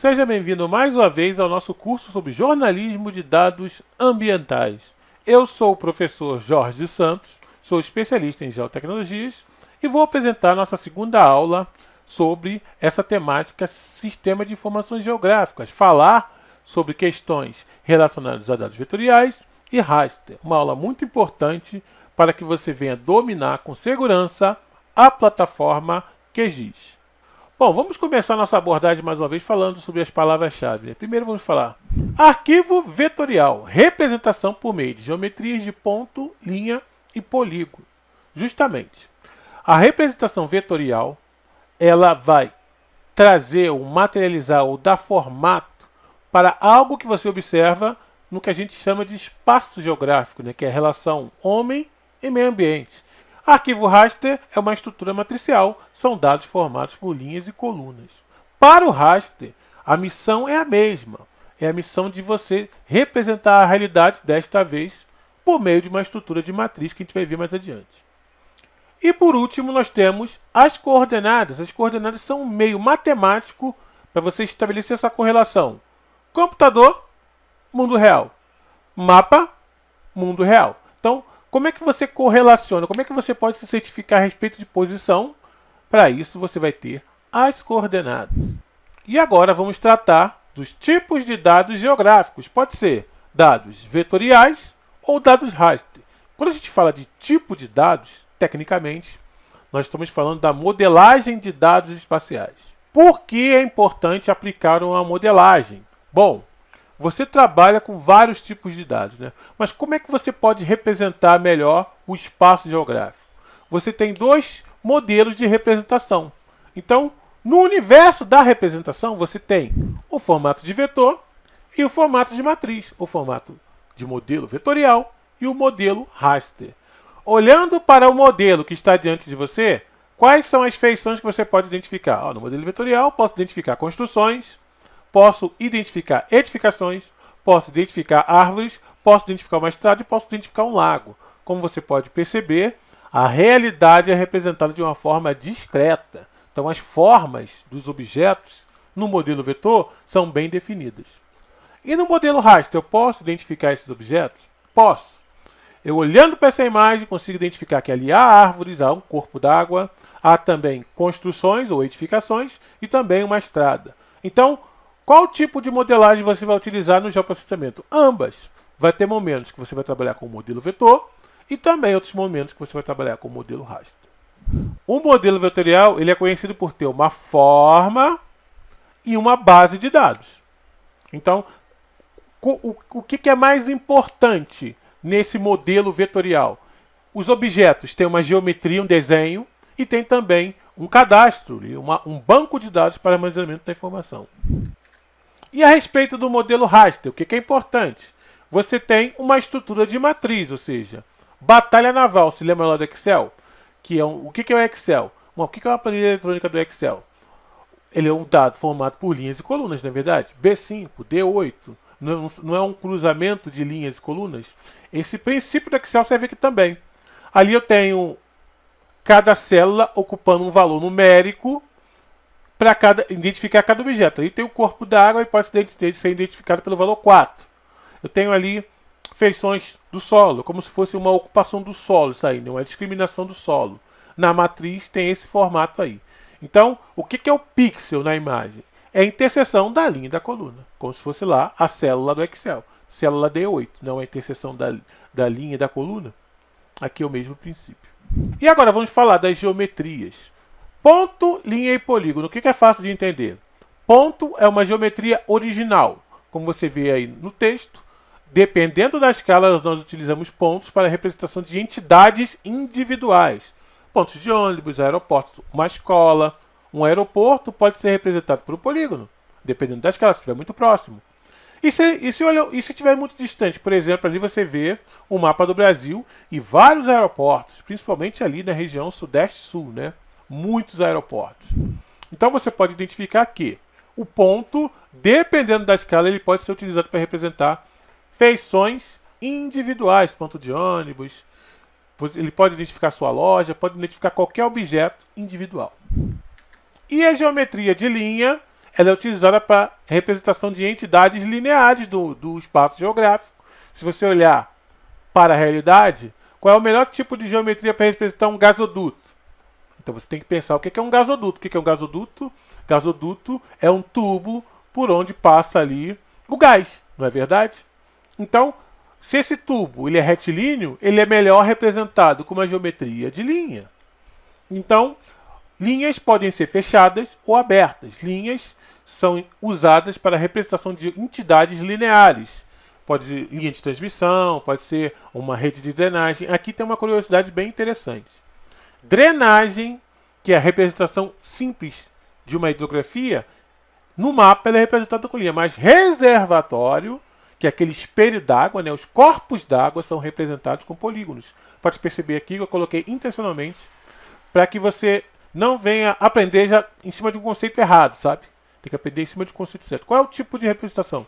Seja bem-vindo mais uma vez ao nosso curso sobre jornalismo de dados ambientais. Eu sou o professor Jorge Santos, sou especialista em geotecnologias e vou apresentar nossa segunda aula sobre essa temática Sistema de Informações Geográficas, falar sobre questões relacionadas a dados vetoriais e raster, uma aula muito importante para que você venha dominar com segurança a plataforma QGIS. Bom, vamos começar nossa abordagem mais uma vez falando sobre as palavras-chave. Primeiro vamos falar arquivo vetorial, representação por meio de geometrias de ponto, linha e polígono. Justamente, a representação vetorial ela vai trazer ou materializar ou dar formato para algo que você observa no que a gente chama de espaço geográfico, né, que é a relação homem e meio ambiente. Arquivo raster é uma estrutura matricial, são dados formados por linhas e colunas. Para o raster, a missão é a mesma, é a missão de você representar a realidade, desta vez, por meio de uma estrutura de matriz que a gente vai ver mais adiante. E por último, nós temos as coordenadas. As coordenadas são um meio matemático para você estabelecer essa correlação. Computador, mundo real. Mapa, mundo real. Como é que você correlaciona? Como é que você pode se certificar a respeito de posição? Para isso, você vai ter as coordenadas. E agora vamos tratar dos tipos de dados geográficos. Pode ser dados vetoriais ou dados raster. Quando a gente fala de tipo de dados, tecnicamente, nós estamos falando da modelagem de dados espaciais. Por que é importante aplicar uma modelagem? Bom, você trabalha com vários tipos de dados, né? mas como é que você pode representar melhor o espaço geográfico? Você tem dois modelos de representação. Então, no universo da representação, você tem o formato de vetor e o formato de matriz, o formato de modelo vetorial e o modelo raster. Olhando para o modelo que está diante de você, quais são as feições que você pode identificar? no modelo vetorial, posso identificar construções, posso identificar edificações, posso identificar árvores, posso identificar uma estrada e posso identificar um lago. Como você pode perceber, a realidade é representada de uma forma discreta. Então, as formas dos objetos no modelo vetor são bem definidas. E no modelo raster, eu posso identificar esses objetos? Posso. Eu olhando para essa imagem, consigo identificar que ali há árvores, há um corpo d'água, há também construções ou edificações e também uma estrada. Então, qual tipo de modelagem você vai utilizar no geoprocessamento? Ambas. Vai ter momentos que você vai trabalhar com o modelo vetor e também outros momentos que você vai trabalhar com o modelo raster. O modelo vetorial ele é conhecido por ter uma forma e uma base de dados. Então, o, que, é mais importante nesse modelo vetorial? Os objetos têm uma geometria, um desenho, e tem também um cadastro, um banco de dados para armazenamento da informação. E a respeito do modelo raster, o que é importante? Você tem uma estrutura de matriz, ou seja, batalha naval, se lembra lá do Excel? Que é um, o que é o Excel? o que é uma planilha eletrônica do Excel? Ele é um dado formado por linhas e colunas, não é verdade? B5, D8, não, não é um cruzamento de linhas e colunas? Esse princípio do Excel serve aqui também. Ali eu tenho cada célula ocupando um valor numérico para cada, identificar cada objeto. Aí tem o corpo da água e pode ser identificado pelo valor 4. Eu tenho ali feições do solo, como se fosse uma ocupação do solo, isso aí, né? uma discriminação do solo. Na matriz tem esse formato aí. Então, o que é o pixel na imagem? É a interseção da linha da coluna, como se fosse lá a célula do Excel. Célula D8, não é a interseção da, da linha e da coluna. Aqui é o mesmo princípio. E agora vamos falar das geometrias. Ponto, linha e polígono. O que é fácil de entender? Ponto é uma geometria original. Como você vê aí no texto, dependendo da escala, nós utilizamos pontos para a representação de entidades individuais. Pontos de ônibus, aeroportos, uma escola, um aeroporto pode ser representado por um polígono, dependendo da escala, se estiver muito próximo. E se, e se, e se estiver muito distante, por exemplo, ali você vê o mapa do Brasil e vários aeroportos, principalmente ali na região sudeste-sul, né? Muitos aeroportos. Então você pode identificar que o ponto, dependendo da escala, ele pode ser utilizado para representar feições individuais, ponto de ônibus, ele pode identificar sua loja, pode identificar qualquer objeto individual. E a geometria de linha ela é utilizada para representação de entidades lineares do, do espaço geográfico. Se você olhar para a realidade, qual é o melhor tipo de geometria para representar um gasoduto? Então você tem que pensar o que é um gasoduto. O que é um gasoduto? Gasoduto é um tubo por onde passa ali o gás, não é verdade? Então, se esse tubo ele é retilíneo, ele é melhor representado com uma geometria de linha. Então, linhas podem ser fechadas ou abertas. Linhas são usadas para a representação de entidades lineares. Pode ser linha de transmissão, pode ser uma rede de drenagem. Aqui tem uma curiosidade bem interessante. Drenagem, que é a representação simples de uma hidrografia, no mapa ela é representada com linha, mas reservatório, que é aquele espelho d'água, né, os corpos d'água são representados com polígonos. Pode perceber aqui que eu coloquei intencionalmente para que você não venha aprender já em cima de um conceito errado, sabe? Tem que aprender em cima de um conceito certo. Qual é o tipo de representação?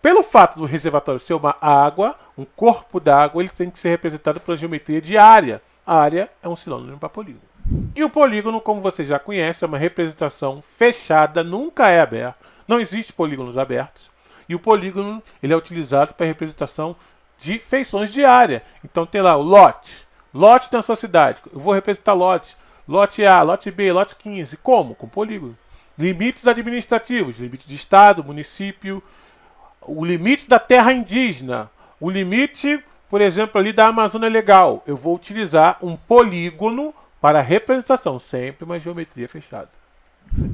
Pelo fato do reservatório ser uma água, um corpo d'água, ele tem que ser representado pela geometria de área. Área é um sinônimo para polígono. E o polígono, como você já conhece, é uma representação fechada, nunca é aberta. Não existe polígonos abertos. E o polígono ele é utilizado para representação de feições de área. Então tem lá o lote. Lote da sua cidade. Eu vou representar lote. Lote A, lote B, lote 15. Como? Com polígono. Limites administrativos. Limite de estado, município. O limite da terra indígena. O limite, por exemplo, ali da Amazônia Legal. Eu vou utilizar um polígono para representação, sempre uma geometria fechada.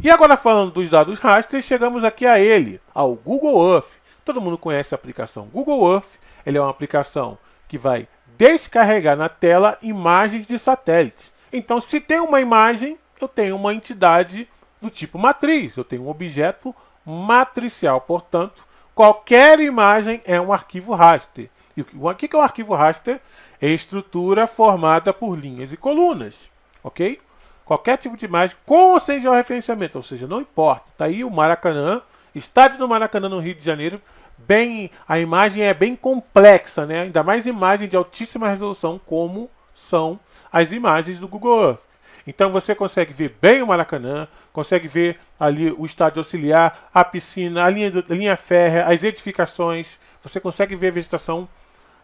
E agora falando dos dados raster, chegamos aqui a ele, ao Google Earth. Todo mundo conhece a aplicação Google Earth. Ele é uma aplicação que vai descarregar na tela imagens de satélite. Então, se tem uma imagem, eu tenho uma entidade do tipo matriz, eu tenho um objeto matricial. Portanto, qualquer imagem é um arquivo raster. O que é um arquivo raster? É estrutura formada por linhas e colunas ok? Qualquer tipo de imagem com ou sem georreferenciamento, ou seja, não importa. Está aí o Maracanã, estádio do Maracanã no Rio de Janeiro, bem, a imagem é bem complexa, né? ainda mais imagem de altíssima resolução, como são as imagens do Google Earth. Então você consegue ver bem o Maracanã, consegue ver ali o estádio auxiliar, a piscina, a linha, a linha férrea, as edificações, você consegue ver a vegetação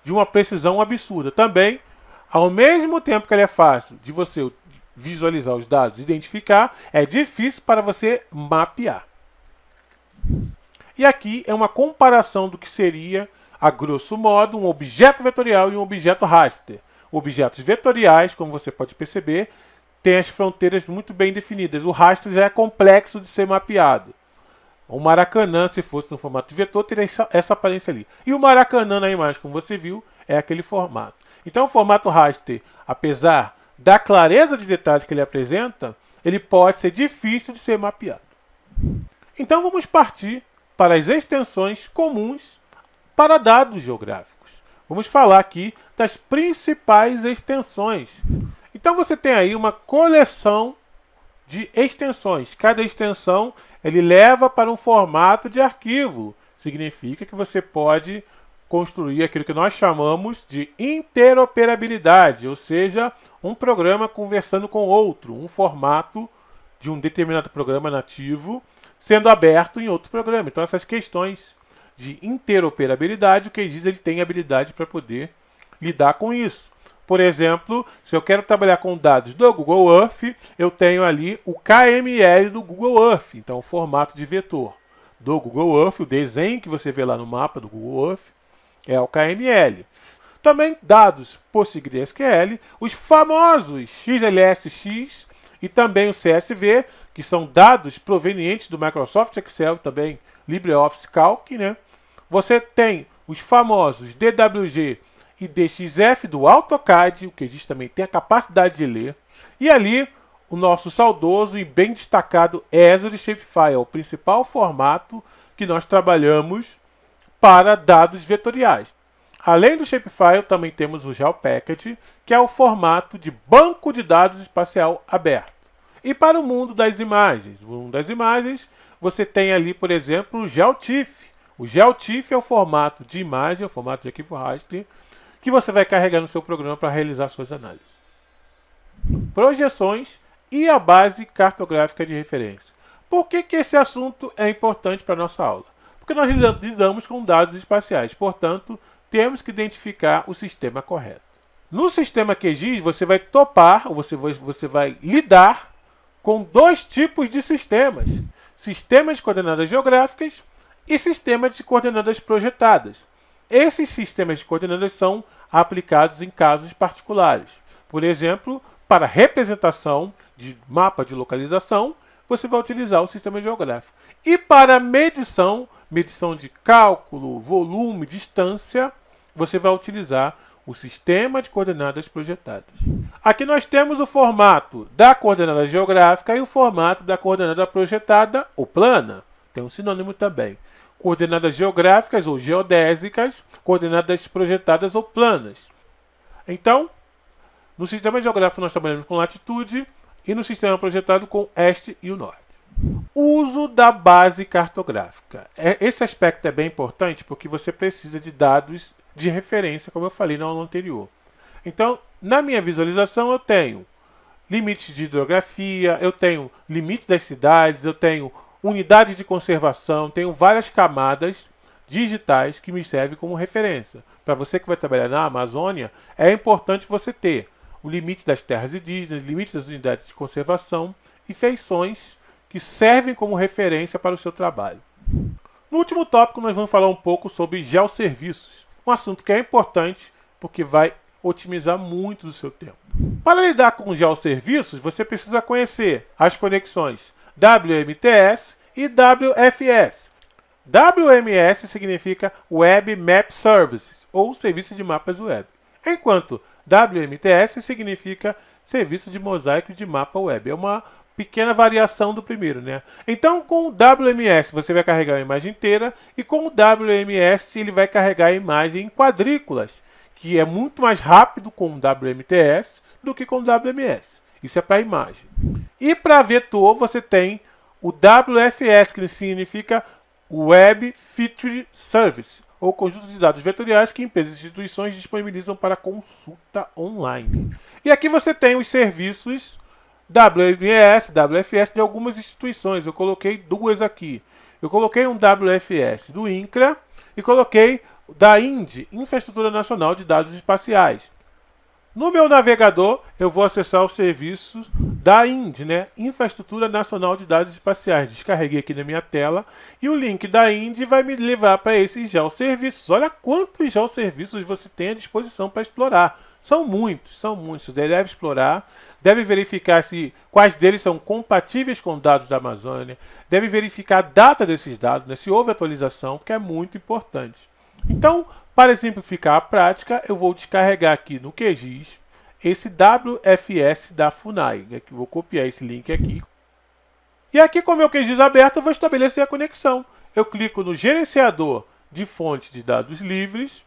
de uma precisão absurda. Também, ao mesmo tempo que ela é fácil de você visualizar os dados, identificar, é difícil para você mapear. E aqui é uma comparação do que seria, a grosso modo, um objeto vetorial e um objeto raster. Objetos vetoriais, como você pode perceber, têm as fronteiras muito bem definidas. O raster já é complexo de ser mapeado. O Maracanã, se fosse no formato de vetor, teria essa aparência ali. E o Maracanã na imagem, como você viu, é aquele formato. Então o formato raster, apesar da clareza de detalhes que ele apresenta, ele pode ser difícil de ser mapeado. Então vamos partir para as extensões comuns para dados geográficos. Vamos falar aqui das principais extensões. Então você tem aí uma coleção de extensões. Cada extensão ele leva para um formato de arquivo. Significa que você pode construir aquilo que nós chamamos de interoperabilidade, ou seja, um programa conversando com outro, um formato de um determinado programa nativo sendo aberto em outro programa. Então essas questões de interoperabilidade, o que diz ele tem habilidade para poder lidar com isso. Por exemplo, se eu quero trabalhar com dados do Google Earth, eu tenho ali o KML do Google Earth, então o formato de vetor do Google Earth, o desenho que você vê lá no mapa do Google Earth, é o KML. Também dados PostgreSQL, os famosos XLSX e também o CSV, que são dados provenientes do Microsoft Excel, também LibreOffice Calc. Né? Você tem os famosos DWG e DXF do AutoCAD, o que diz também tem a capacidade de ler. E ali o nosso saudoso e bem destacado Azure Shapefile, o principal formato que nós trabalhamos para dados vetoriais. Além do Shapefile, também temos o GeoPacket, que é o formato de banco de dados espacial aberto. E para o mundo das imagens, no mundo das imagens, você tem ali, por exemplo, o GeoTIFF. O GeoTIFF é o formato de imagem, é o formato de arquivo raster, que você vai carregar no seu programa para realizar suas análises. Projeções e a base cartográfica de referência. Por que, que esse assunto é importante para a nossa aula? Porque nós lidamos com dados espaciais, portanto, temos que identificar o sistema correto. No sistema QGIS, você vai topar, ou você vai, você vai lidar com dois tipos de sistemas: sistemas de coordenadas geográficas e sistemas de coordenadas projetadas. Esses sistemas de coordenadas são aplicados em casos particulares. Por exemplo, para representação de mapa de localização, você vai utilizar o sistema geográfico. E para medição, medição de cálculo, volume, distância, você vai utilizar o sistema de coordenadas projetadas. Aqui nós temos o formato da coordenada geográfica e o formato da coordenada projetada ou plana. Tem um sinônimo também. Coordenadas geográficas ou geodésicas, coordenadas projetadas ou planas. Então, no sistema geográfico nós trabalhamos com latitude e no sistema projetado com este e o norte. Uso da base cartográfica. É, esse aspecto é bem importante porque você precisa de dados de referência, como eu falei na aula anterior. Então, na minha visualização, eu tenho limites de hidrografia, eu tenho limite das cidades, eu tenho unidade de conservação, tenho várias camadas digitais que me servem como referência. Para você que vai trabalhar na Amazônia, é importante você ter o limite das terras indígenas, limite das unidades de conservação e feições que servem como referência para o seu trabalho. No último tópico, nós vamos falar um pouco sobre geoserviços, um assunto que é importante porque vai otimizar muito do seu tempo. Para lidar com geoserviços, você precisa conhecer as conexões WMTS e WFS. WMS significa Web Map Services, ou Serviço de Mapas Web, enquanto WMTS significa Serviço de Mosaico de Mapa Web. É uma pequena variação do primeiro, né? Então, com o WMS você vai carregar a imagem inteira e com o WMS ele vai carregar a imagem em quadrículas, que é muito mais rápido com o WMTS do que com o WMS. Isso é para a imagem. E para vetor você tem o WFS, que significa Web Feature Service, ou conjunto de dados vetoriais que empresas e instituições disponibilizam para consulta online. E aqui você tem os serviços WMS, WFS de algumas instituições. Eu coloquei duas aqui. Eu coloquei um WFS do INCRA e coloquei da INDE, Infraestrutura Nacional de Dados Espaciais. No meu navegador, eu vou acessar o serviço da INDE, né? Infraestrutura Nacional de Dados Espaciais. Descarreguei aqui na minha tela e o link da INDE vai me levar para esses geoserviços. Olha quantos geoserviços você tem à disposição para explorar. São muitos, são muitos. Você deve explorar, deve verificar se quais deles são compatíveis com dados da Amazônia, deve verificar a data desses dados, né, se houve atualização, porque é muito importante. Então, para exemplificar a prática, eu vou descarregar aqui no QGIS esse WFS da FUNAI. Né, vou copiar esse link aqui. E aqui com o meu QGIS aberto, eu vou estabelecer a conexão. Eu clico no gerenciador de fonte de dados livres,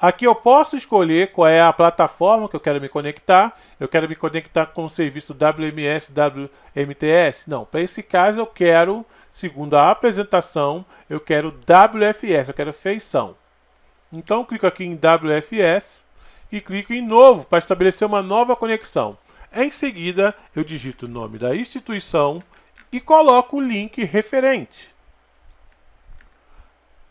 Aqui eu posso escolher qual é a plataforma que eu quero me conectar. Eu quero me conectar com o serviço WMS, WMTS? Não, para esse caso eu quero, segundo a apresentação, eu quero WFS, eu quero feição. Então clico aqui em WFS e clico em novo para estabelecer uma nova conexão. Em seguida, eu digito o nome da instituição e coloco o link referente.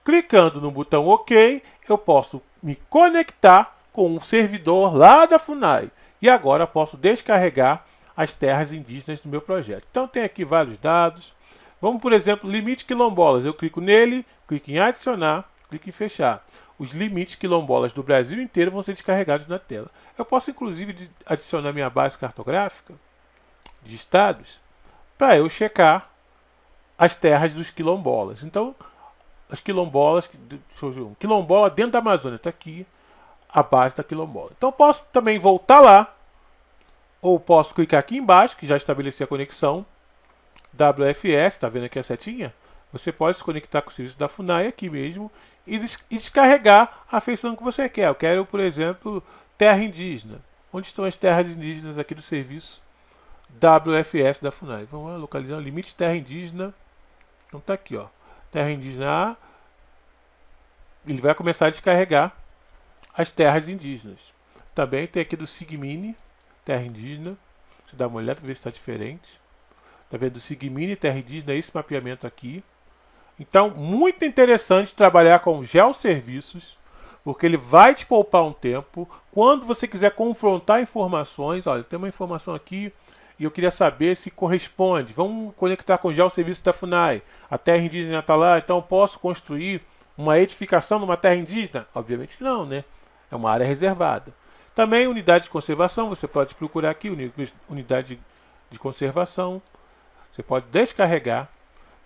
Clicando no botão OK, eu posso me conectar com um servidor lá da FUNAI. E agora posso descarregar as terras indígenas do meu projeto. Então tem aqui vários dados. Vamos, por exemplo, limite quilombolas. Eu clico nele, clico em adicionar, clico em fechar. Os limites quilombolas do Brasil inteiro vão ser descarregados na tela. Eu posso, inclusive, adicionar minha base cartográfica de estados para eu checar as terras dos quilombolas. Então, as quilombolas, um quilombola dentro da Amazônia, está aqui a base da quilombola. Então posso também voltar lá, ou posso clicar aqui embaixo, que já estabeleci a conexão, WFS, está vendo aqui a setinha? Você pode se conectar com o serviço da FUNAI aqui mesmo e, descarregar a feição que você quer. Eu quero, por exemplo, terra indígena. Onde estão as terras indígenas aqui do serviço WFS da FUNAI? Vamos localizar o limite terra indígena. Então está aqui, ó terra indígena A, ele vai começar a descarregar as terras indígenas. Também tem aqui do Sigmini, terra indígena. Você dá uma olhada, ver se está diferente. Tá vendo? Sigmini, TRDIS, né? esse mapeamento aqui. Então, muito interessante trabalhar com geoserviços, porque ele vai te poupar um tempo. Quando você quiser confrontar informações, olha, tem uma informação aqui e eu queria saber se corresponde. Vamos conectar com o geoserviço da FUNAI. A terra indígena está lá, então posso construir uma edificação numa terra indígena? Obviamente não, né? É uma área reservada. Também unidade de conservação, você pode procurar aqui, unidade de conservação. Você pode descarregar.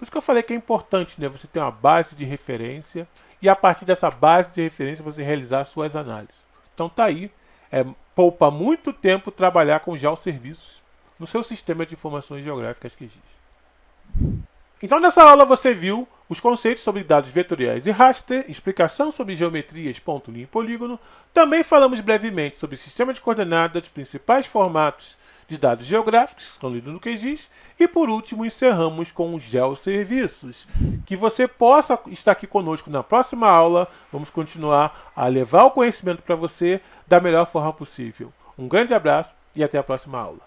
Por isso que eu falei que é importante né, você ter uma base de referência e a partir dessa base de referência você realizar suas análises. Então tá aí, é, poupa muito tempo trabalhar com geoserviços no seu sistema de informações geográficas que existe. Então nessa aula você viu os conceitos sobre dados vetoriais e raster, explicação sobre geometrias, ponto, linha e polígono. Também falamos brevemente sobre sistema de coordenadas, principais formatos de dados geográficos, que estão lidos no QGIS, e por último encerramos com os geoserviços. Que você possa estar aqui conosco na próxima aula, vamos continuar a levar o conhecimento para você da melhor forma possível. Um grande abraço e até a próxima aula.